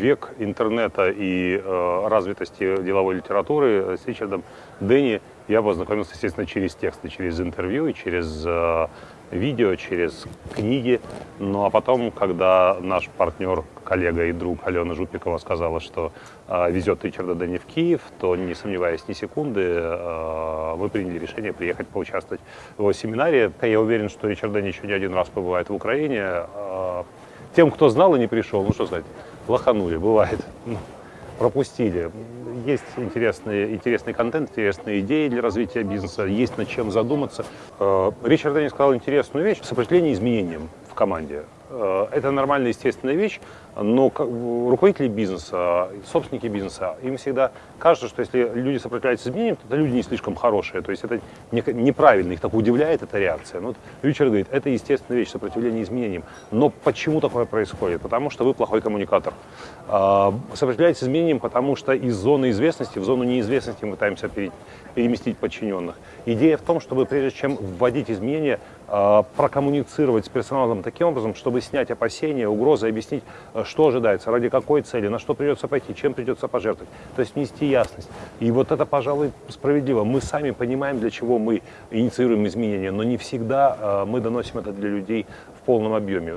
век интернета и э, развитости деловой литературы с Ричардом Дэнни я познакомился, естественно, через тексты, через интервью через э, видео, через книги. Ну а потом, когда наш партнер, коллега и друг Алена Жупикова сказала, что э, везет Ричарда Дэнни в Киев, то, не сомневаясь ни секунды, э, мы приняли решение приехать поучаствовать в его семинаре. Я уверен, что Ричард Дэнни еще не один раз побывает в Украине. Э, тем, кто знал и не пришел, ну что сказать, лоханули, бывает. Ну, пропустили. Есть интересный, интересный контент, интересные идеи для развития бизнеса, есть над чем задуматься. Э, Ричард Дэнни сказал интересную вещь – сопротивление изменениям в команде. Э, это нормальная, естественная вещь, но руководители бизнеса, собственники бизнеса, им всегда кажется, что если люди сопротивляются изменениям, то это люди не слишком хорошие. То есть это неправильно, их так удивляет эта реакция. Ну, вот Ричард говорит, это естественная вещь, сопротивление изменениям. Но почему такое происходит? Потому что вы плохой коммуникатор. А, сопротивляетесь изменениям, потому что из зоны известности в зону неизвестности мы пытаемся переместить подчиненных. Идея в том, чтобы прежде чем вводить изменения, прокоммуницировать с персоналом таким образом, чтобы снять опасения, угрозы, объяснить, э, что ожидается, ради какой цели, на что придется пойти, чем придется пожертвовать. То есть нести ясность. И вот это, пожалуй, справедливо. Мы сами понимаем, для чего мы инициируем изменения, но не всегда э, мы доносим это для людей в полном объеме.